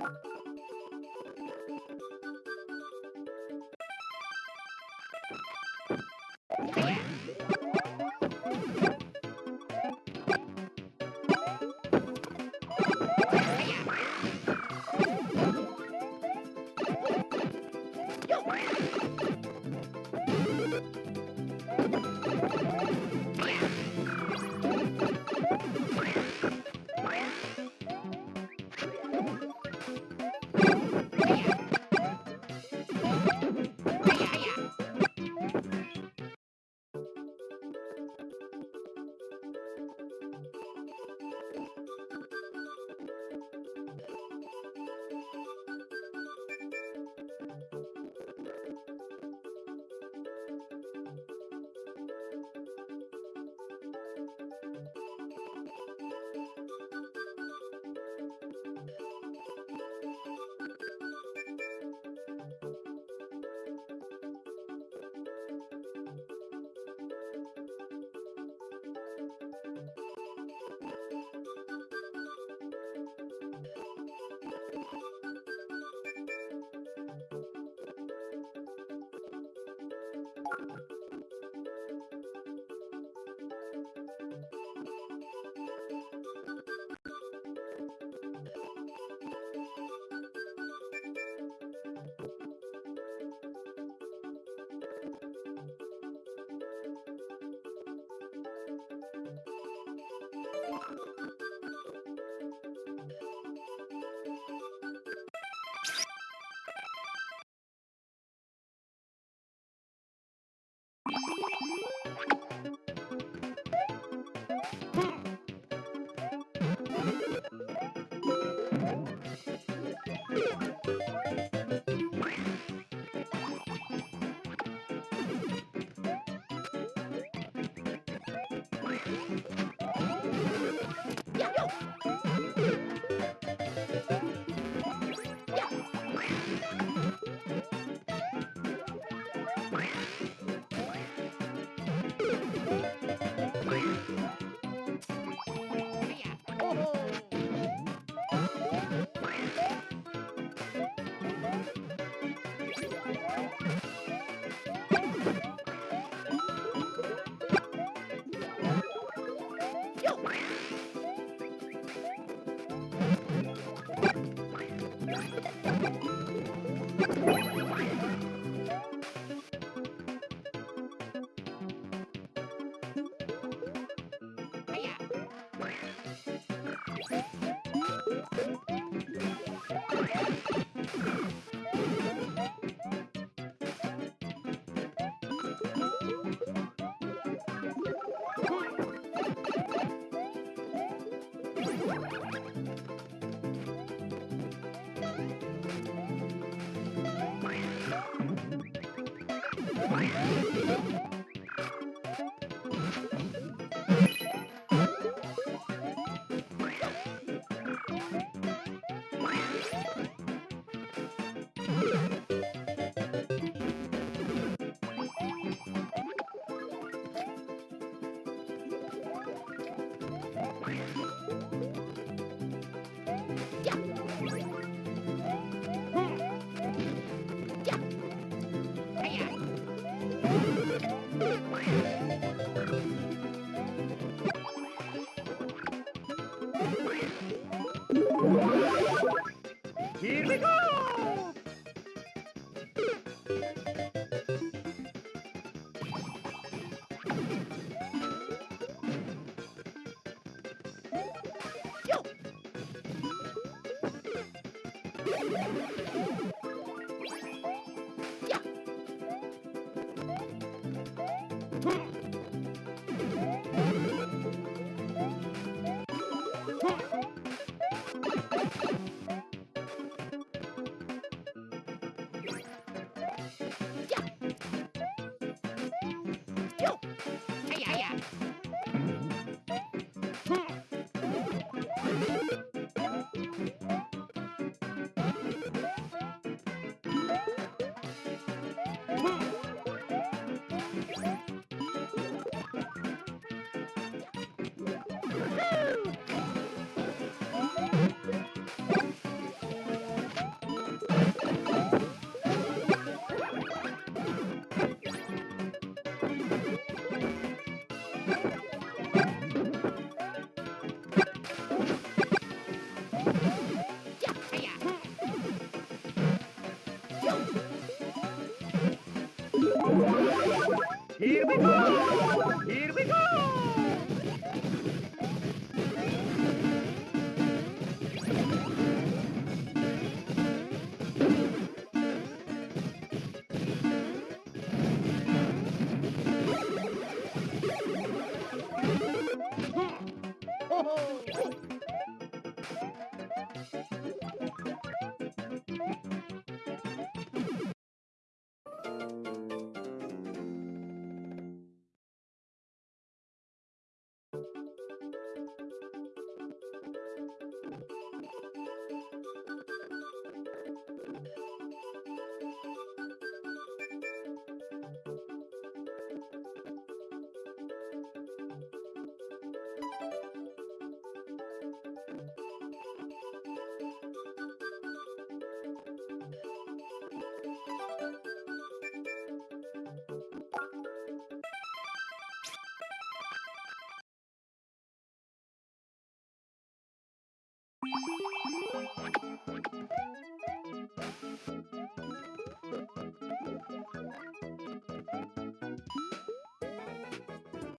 Here we go! Hmm. Here we go! Here we go! you